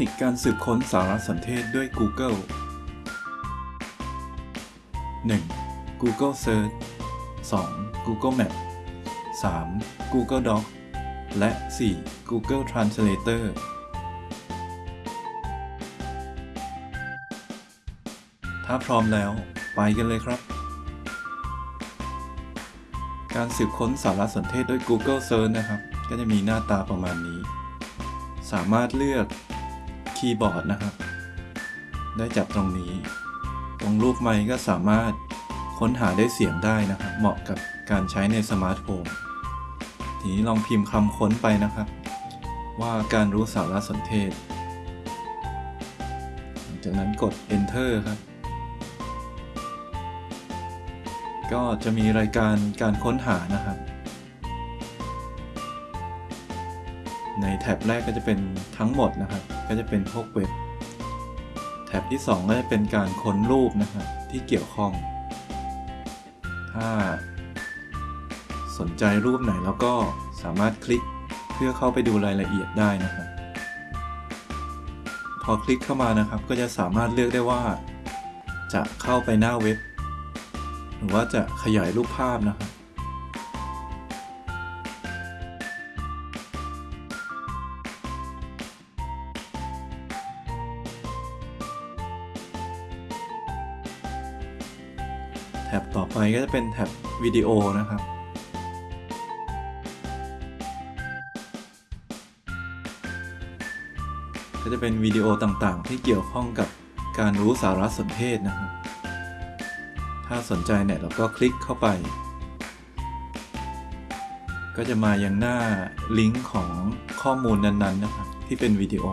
นิคการสืบค้นสารสนเทศด้วย Google 1. Google Search 2. Google Map 3. Google Doc และ 4. Google Translator ถ้าพร้อมแล้ว ไปกันเลยครับ การสืบค้นสารสนเทศด้วย Google Search นะครับ ก็จะมีหน้าตาประมาณนี้ สามารถเลือก คีย์บอร์ดนะครับ ได้จากตรงนี้ ตรงรูปไมค์ก็สามารถค้นหาได้เสียงได้นะครับ เหมาะกับการใช้ในสมาร์ทโฟนทีนี้ลองพิมพ์คำค้นไปนะครับ ว่าการรู้สารสนเทศหลังจากนั้นกด enter ครับ ก็จะมีรายการการค้นหานะครับ แท็บแรกก็จะเป็นทั้งหมดนะครับ ก็จะเป็นพวกเว็บ แท็บที่ 2 ก็จะเป็นการค้นรูปนะครับที่เกี่ยวข้อง ถ้าสนใจรูปไหนแล้วก็สามารถคลิกเพื่อเข้าไปดูรายละเอียดได้นะครับ พอคลิกเข้ามานะครับ ก็จะสามารถเลือกได้ว่า จะเข้าไปหน้าเว็บ หรือว่าจะขยายรูปภาพนะครับ อไปก็จะเป็นแท็บวิดีโอนะครับ ก็จะเป็นวิดีโอต่างๆ ที่เกี่ยวข้องกับการรู้สารสนเทศนะครับ ถ้าสนใจเนี่ยเราก็คลิกเข้าไป ก็จะมายังหน้าลิงก์ของข้อมูลนั้นๆนะครับ ที่เป็นวิดีโอ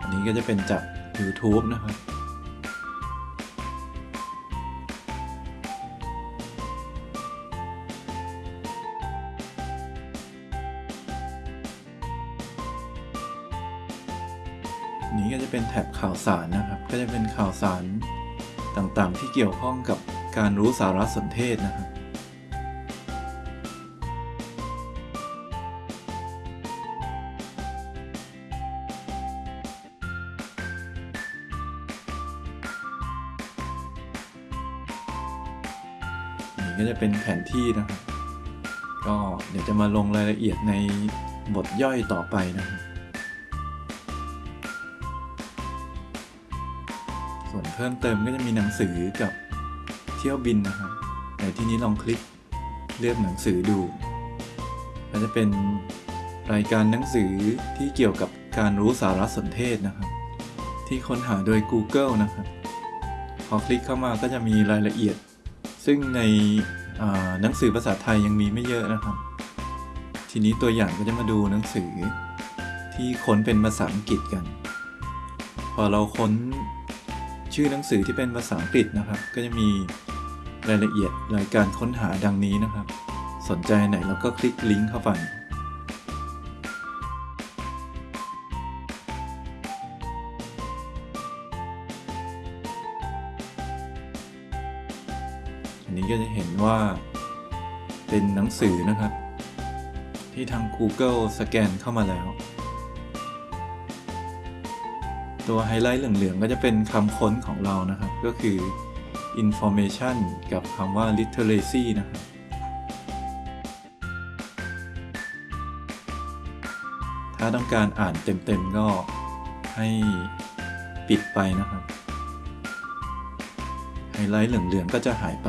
อันนี้ก็จะเป็นจาก YouTube นะครับ ท็บข่าวสารนะครับ ก็จะเป็นข่าวสารต่างๆ ที่เกี่ยวข้องกับการรู้สารสนเทศนะครับ นี่ก็จะเป็นแผนที่นะครับ ก็เดี๋ยวจะมาลงรายละเอียดในบทย่อยต่อไปนะครับ พิ่มเติมก็จะมีหนังสือกับเที่ยวบินนะครับในที่นี้ลองคลิกเลือกหนังสือดูก็จะเป็นรายการหนังสือที่เกี่ยวกับการรู้สารสนเทศนะครับ ที่ค้นหาโดย Google นะครับ พอคลิกเข้ามาก็จะมีรายละเอียด ซึ่งในหนังสือภาษาไทยยังมีไม่เยอะนะครับ ทีนี้ตัวอย่างก็จะมาดูหนังสือที่ค้นเป็นภาษาอังกฤษกัน พอเราค้น ชื่อหนังสือที่เป็นภาษาอังกฤษนะครับ ก็จะมีรายละเอียดรายการค้นหาดังนี้นะครับ สนใจไหนเราก็คลิกลิงก์เข้าไป อันนี้ก็จะเห็นว่าเป็นหนังสือนะครับ ที่ทาง Google สแกนเข้ามาแล้ว ตัวไฮไลท์เหลืองๆ ก็จะเป็นคำค้นของเรานะครับ ก็คือ information กับคำว่า literacy นะครับถ้าต้องการอ่านเต็มๆ ก็ให้ปิดไปนะครับ ไฮไลท์เหลืองๆ ก็จะหายไป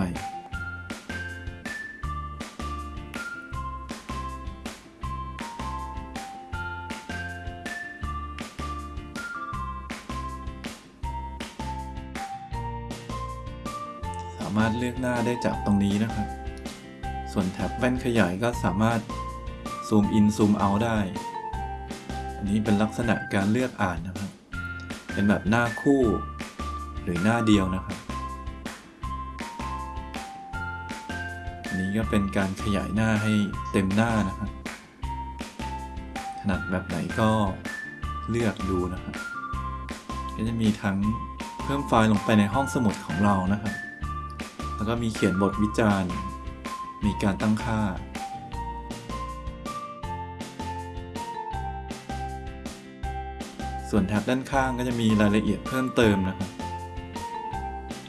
เลือกหน้าได้จากตรงนี้นะครับ ส่วนแท็บแว่นขยายก็สามารถซูมอินซูมเอาได้ อันนี้เป็นลักษณะการเลือกอ่านนะครับ เป็นแบบหน้าคู่ หรือหน้าเดียวนะครับ อันนี้ก็เป็นการขยายหน้าให้เต็มหน้านะครับ ถนัดแบบไหนก็เลือกดูนะครับ ก็จะมีทั้งเพิ่มไฟล์ลงไปในห้องสมุดของเรานะครับ แล้วก็มีเขียนบทวิจารณ์ มีการตั้งค่า ส่วนแท็บด้านข้างก็จะมีรายละเอียดเพิ่มเติมนะครับ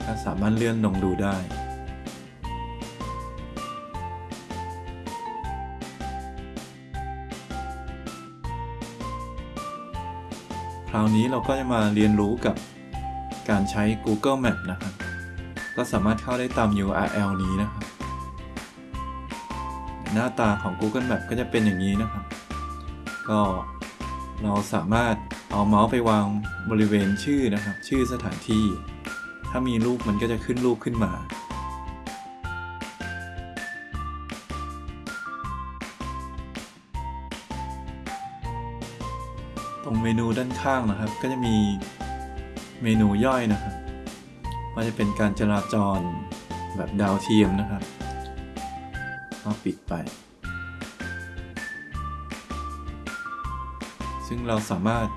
ก็สามารถเลื่อนลงดูได้คราวนี้เราก็จะมาเรียนรู้กับการใช้ Google Map นะครับ ก็สามารถเข้าได้ตาม URL นี้นะครับ หน้าตาของ Google Map ก็จะเป็นอย่างนี้นะครับ ก็เราสามารถเอาเมาส์ไปวางบริเวณชื่อนะครับ ชื่อสถานที่ ถ้ามีรูปมันก็จะขึ้นรูปขึ้นมาตรงเมนูด้านข้างนะครับ ก็จะมีเมนูย่อยนะครับ มันจะเป็นการจราจรแบบดาวเทียมนะครับก็ปิดไป ซึ่งเราสามารถ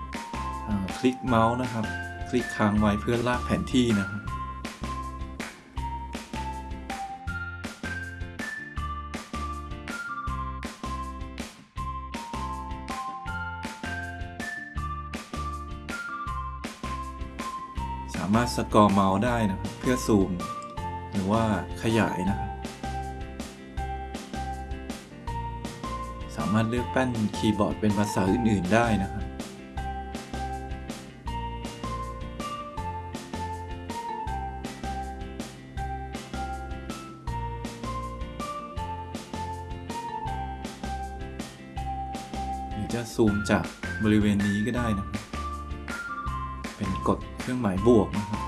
คลิกเมาส์นะครับ คลิกค้างไว้เพื่อลากแผนที่นะครับามารถสกอร์เมาส์ได้นะครับเพื่อซูม หรือว่าขยายนะครับสามารถเลือกแป้นคีย์บอร์ดเป็นภาษาอื่น ๆ ได้นะครับหรือจะซูมจากบริเวณนี้ก็ได้นะครับ เครื่องหมายบวกนะครับ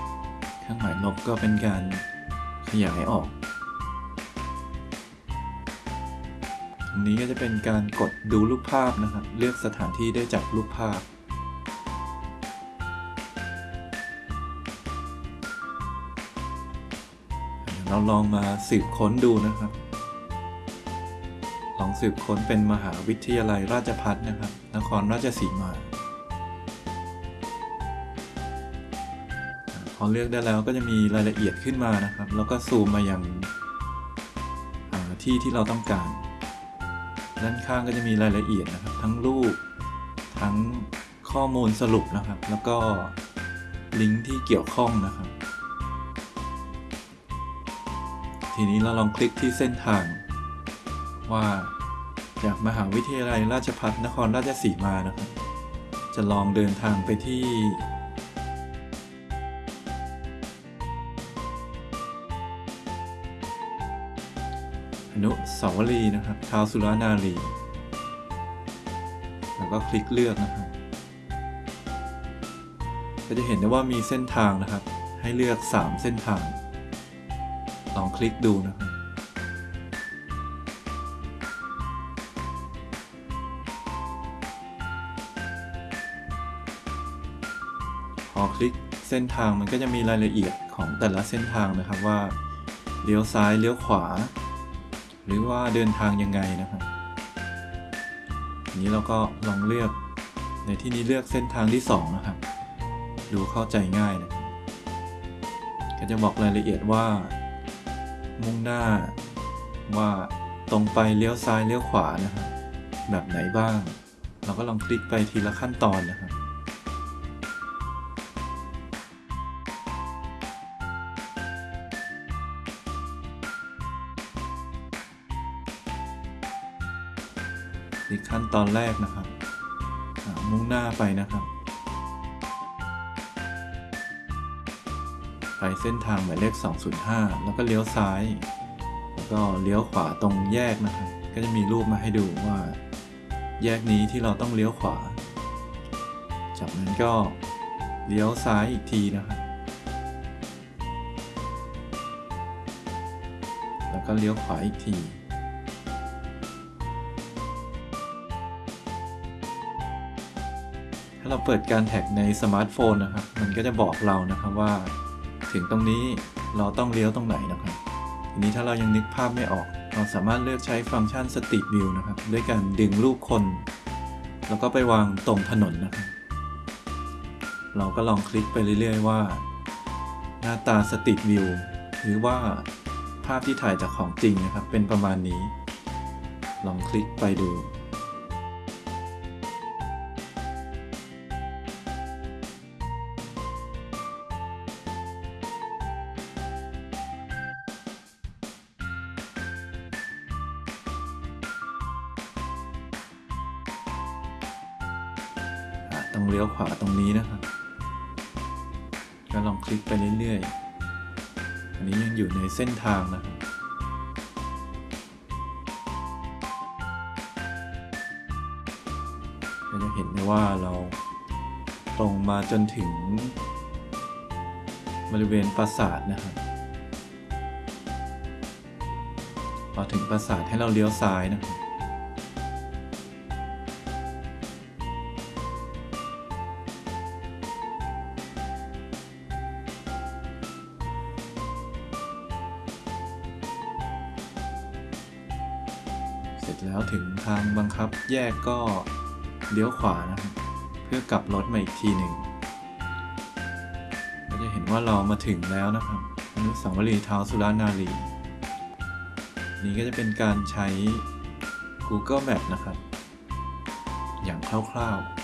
เครื่องหมายลบก็เป็นการขยายออกตรงนี้ก็จะเป็นการกดดูรูปภาพนะครับ เลือกสถานที่ได้จากรูปภาพเราลองมาสืบค้นดูนะครับ ลองสืบค้นเป็นมหาวิทยาลัยราชภัฏนะครับ นครราชสีมา พอเลือกได้แล้วก็จะมีรายละเอียดขึ้นมานะครับ แล้วก็ซูมมาอย่างที่ที่เราต้องการ ด้านข้างก็จะมีรายละเอียดนะครับ ทั้งรูป ทั้งข้อมูลสรุปนะครับ แล้วก็ลิงก์ที่เกี่ยวข้องนะครับ ทีนี้เราลองคลิกที่เส้นทาง ว่าจากมหาวิทยาลัยราชภัฏนครราชสีมานะครับ จะลองเดินทางไปที่ นุสาวรีย์นะครับท้าวสุรานารี แล้วก็คลิกเลือกนะครับก็จะเห็นได้ว่ามีเส้นทางนะครับ ให้เลือก 3 เส้นทาง ลองคลิกดูนะครับพอคลิกเส้นทางมันก็จะมีรายละเอียดของแต่ละเส้นทางนะครับว่าเลี้ยวซ้ายเลี้ยวขวา หรือว่าเดินทางยังไงนะครับอันนี้เราก็ลองเลือกในที่นี้เลือกเส้นทางที่ 2 นะครับ ดูเข้าใจง่ายนะก็จะบอกรายละเอียดว่า มุ่งหน้าว่าตรงไปเลี้ยวซ้ายเลี้ยวขวานะครับแบบไหนบ้าง เราก็ลองคลิกไปทีละขั้นตอนนะครับ นี่ขั้นตอนแรกนะครับมุ่งหน้าไปนะครับ ไปเส้นทางหมายเลข 205 แล้วก็เลี้ยวซ้าย แล้วก็เลี้ยวขวาตรงแยกนะครับ ก็จะมีรูปมาให้ดูว่า แยกนี้ที่เราต้องเลี้ยวขวา จากนั้นก็เลี้ยวซ้ายอีกทีนะครับ แล้วก็เลี้ยวขวาอีกทีาเราเปิดการแท็กในสมาร์ทโฟนนะครับ มันก็จะบอกเรานะครับว่า ถึงตรงนี้เราต้องเลี้ยวตรงไหนนะครับ ทีนี้ถ้าเรายังนึกภาพไม่ออก เราสามารถเลือกใช้ฟังก์ชัน Street View นะครับ ด้วยการดึงรูปคน แล้วก็ไปวางตรงถนนนะครับ เราก็ลองคลิกไปเรื่อยๆว่า หน้าตา Street View หรือว่าภาพที่ถ่ายจากของจริงนะครับ เป็นประมาณนี้ ลองคลิกไปดู ต้องเลี้ยวขวาตรงนี้นะครับก็ลองคลิกไปเรื่อยๆ อันนี้ยังอยู่ในเส้นทางนะครับ ก็จะเห็นได้ว่าเราตรงมาจนถึง บริเวณปราสาทนะครับ พอถึงปราสาทให้เราเลี้ยวซ้ายนะครับ สร็จแล้วถึงทางบังคับแยกก็เลี้ยวขวานะครับ เพื่อกลับรถมาอีกทีหนึ่งก็จะเห็นว่าเรามาถึงแล้วนะครับอนุสาวรีย์เท้าสุรานารี นี่ก็จะเป็นการใช้ Google Map นะครับ อย่างคร่าวๆ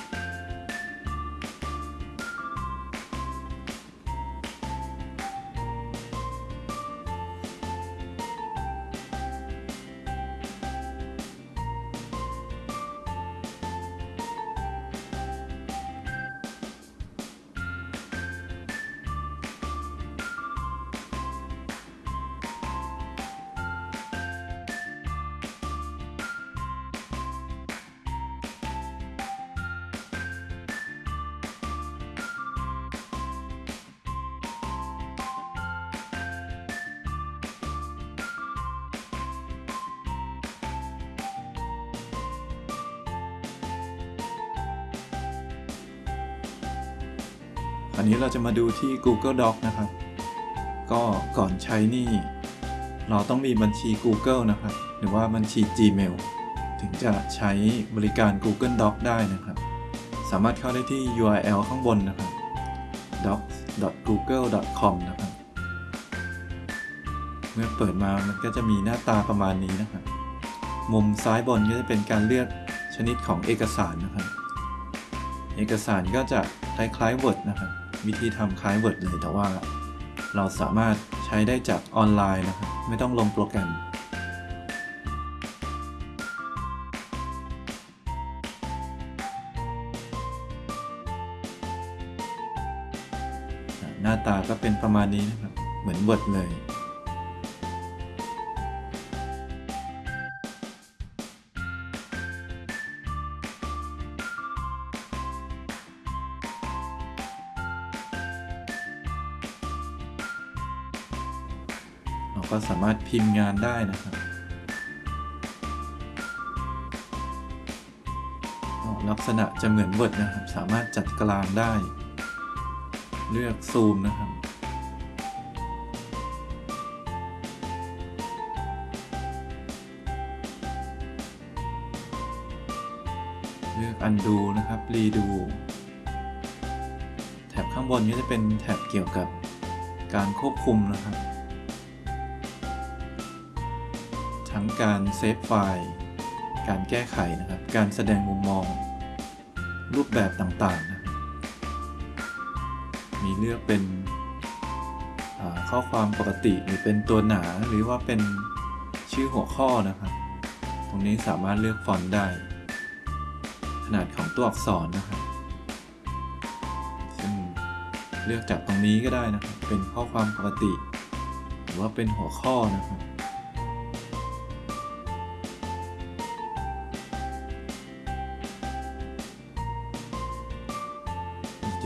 อันนี้เราจะมาดูที่ Google Doc นะครับ ก็ก่อนใช้นี่ เราต้องมีบัญชี Google นะครับ หรือว่าบัญชี Gmail ถึงจะใช้บริการ Google Doc ได้นะครับ สามารถเข้าได้ที่ URL ข้างบนนะครับ docs.google.com นะครับ เมื่อเปิดมามันก็จะมีหน้าตาประมาณนี้นะครับ มุมซ้ายบนก็จะเป็นการเลือกชนิดของเอกสารนะครับ เอกสารก็จะคล้ายๆ Word นะครับ วิธีทำคล้าย Word เลย แต่ว่าเราสามารถใช้ได้จากออนไลน์นะครับ ไม่ต้องลงโปรแกรม หน้าตาก็เป็นประมาณนี้นะครับ เหมือน Word เลย สามารถพิมพ์งานได้นะครับลักษณะจะเหมือน Word นะครับ สามารถจัดกลางได้ เลือกซูมนะครับ เลือก undo นะครับ redo แถบข้างบนก็จะเป็นแถบเกี่ยวกับการควบคุมนะครับ ทั้งการเซฟไฟล์ การแก้ไขนะครับ การแสดงมุมมอง รูปแบบต่างๆนะมีเลือกเป็นข้อความปกติหรือเป็นตัวหนาหรือว่าเป็นชื่อหัวข้อนะครับ ตรงนี้สามารถเลือกฟอนต์ได้ ขนาดของตัวอักษรนะครับซึ่งเลือกจากตรงนี้ก็ได้นะครับ เป็นข้อความปกติ หรือว่าเป็นหัวข้อนะครับ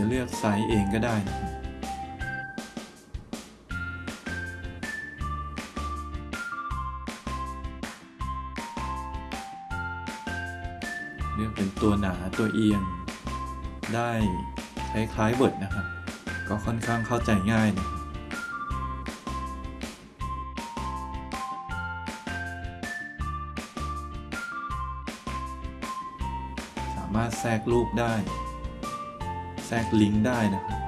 เลือกไซส์เองก็ได้นะครับเลือกเป็นตัวหนาตัวเอียง ได้คล้ายๆ Word นะครับ ก็ค่อนข้างเข้าใจง่ายนะสามารถแทรกรูปได้ แทรกลิงก์ได้นะครับ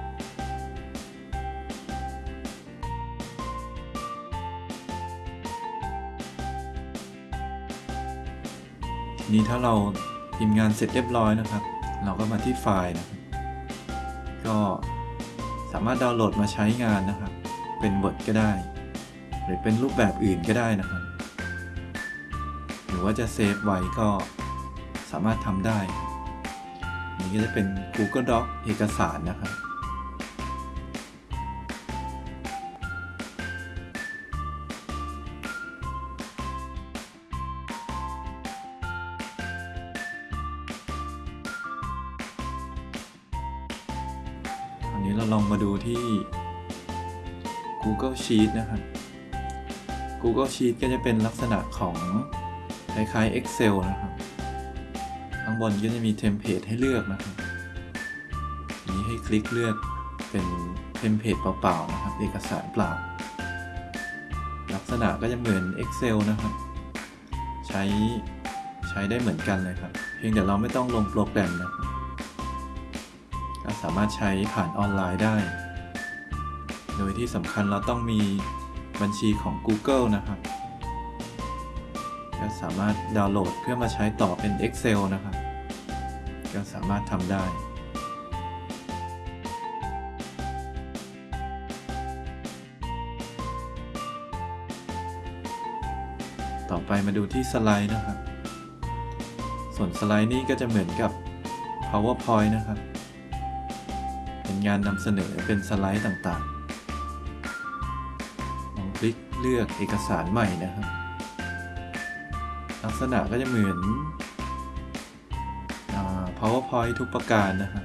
ทีนี้ถ้าเราพิมพ์งานเสร็จเรียบร้อยนะครับ เราก็มาที่ไฟล์นะครับก็สามารถดาวน์โหลดมาใช้งานนะครับ เป็น Word ก็ได้ หรือเป็นรูปแบบอื่นก็ได้นะครับ หรือว่าจะเซฟไว้ก็สามารถทำได้ นี่ก็จะเป็น Google Doc เอกสารนะครับอันนี้เราลองมาดูที่ Google Sheet นะครับ Google Sheet ก็จะเป็นลักษณะของคล้ายๆ Excel นะครับ บนก็จะมีเทมเพลตให้เลือกนะครับ อันนี้ให้คลิกเลือกเป็นเทมเพลตเปล่าๆนะครับ เอกสารเปล่า ลักษณะก็จะเหมือน Excel นะครับ ใช้ใช้ได้เหมือนกันเลยครับ เพียงแต่เราไม่ต้องลงโปรแกรมนะครับก็สามารถใช้ผ่านออนไลน์ได้ โดยที่สำคัญเราต้องมีบัญชีของ Google นะครับก็สามารถดาวน์โหลดเพื่อมาใช้ต่อเป็น Excel นะครับ ก็สามารถทำได้ต่อไปมาดูที่สไลด์นะครับ ส่วนสไลด์นี้ก็จะเหมือนกับ PowerPoint นะครับ เป็นงานนำเสนอเป็นสไลด์ต่างๆ ลองคลิกเลือกเอกสารใหม่นะครับ ลักษณะก็จะเหมือน PowerPoint ทุกประการนะครับ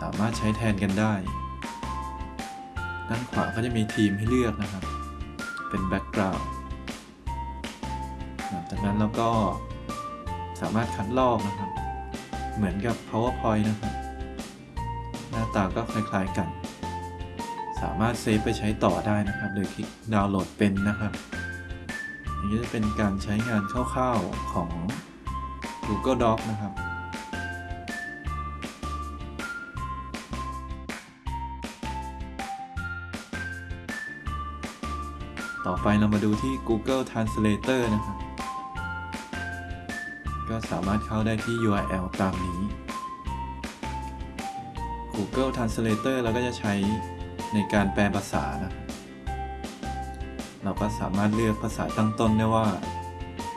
สามารถใช้แทนกันได้ ด้านขวาก็จะมีทีมให้เลือกนะครับ เป็นแบ็กกราวด์จากนั้นเราก็สามารถคัดลอกนะครับ เหมือนกับ PowerPoint นะครับ หน้าตาก็คล้ายๆกัน สามารถเซฟไปใช้ต่อได้นะครับ โดยคลิกดาวน์โหลดเป็นนะครับอันนี้จะเป็นการใช้งานคร่าวๆของ Google Doc นะครับ ต่อไปเรามาดูที่ Google Translator นะครับ ก็สามารถเข้าได้ที่ URL ตามนี้ Google Translator เราก็จะใช้ในการแปลภาษานะเราก็สามารถเลือกภาษาตั้งต้นได้ว่า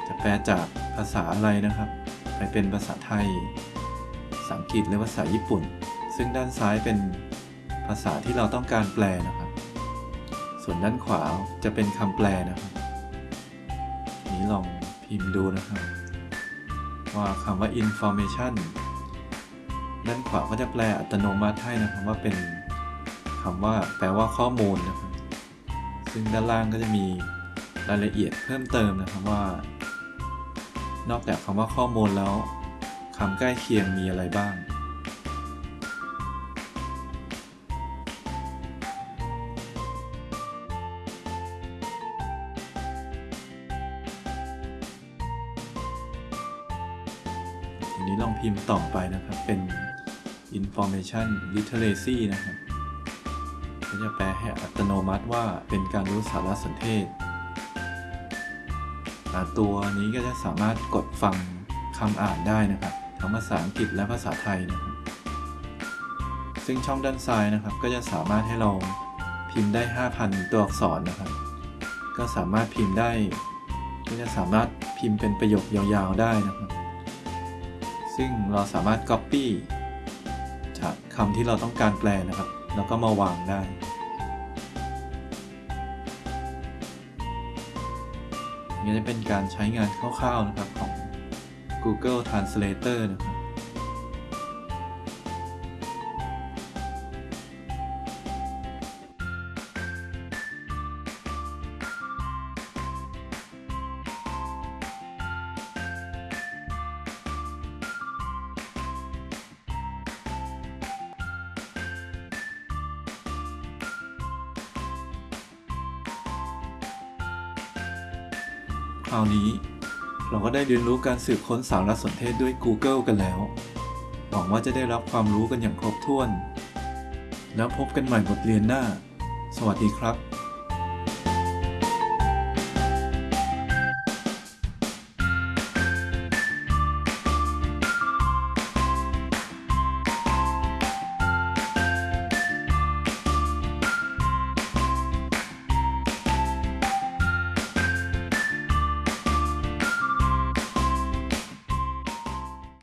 จะแปลจากภาษาอะไรนะครับ ไปเป็นภาษาไทย ภาษาอังกฤษหรือภาษาญี่ปุ่น ซึ่งด้านซ้ายเป็นภาษาที่เราต้องการแปลนะครับ ส่วนด้านขวาจะเป็นคำแปลนะครับนนี้ลองพิมพ์ดูนะครับ ว่าคำว่า information ด้านขวาก็จะแปลอัตโนมัติให้นะครับว่าเป็นคำว่าแปลว่าข้อมูลนะครับ ซึ่งด้านล่างก็จะมีรายละเอียดเพิ่มเติมนะครับว่า นอกจากคำว่าข้อมูลแล้วคำใกล้เคียงมีอะไรบ้าง ทีนี้ลองพิมพ์ต่อไปนะครับ เป็น information literacy นะครับ ก็จะแปลให้อัตโนมัติว่าเป็นการรู้สารสนเทศ ตัวนี้ก็จะสามารถกดฟังคำอ่านได้นะครับทั้งภาษาอังกฤษและภาษาไทยนะครับซึ่งช่องด้านซ้ายนะครับ ก็จะสามารถให้เราพิมพ์ได้ 5,000 ตัวอักษรนะครับ ก็สามารถพิมพ์ได้ก็จะสามารถพิมพ์เป็นประโยคยาวๆได้นะครับ ซึ่งเราสามารถ Copy จากคำที่เราต้องการแปลนะครับ แล้วก็มาวางได้ นี้จะเป็นการใช้งานคร่าวๆนะครับของ Google Translator นะครับ คราวนี้ เราก็ได้เรียนรู้การสืบค้นสารสนเทศด้วย Google กันแล้ว หวังว่าจะได้รับความรู้กันอย่างครบถ้วน แล้วพบกันใหม่บทเรียนหน้า สวัสดีครับ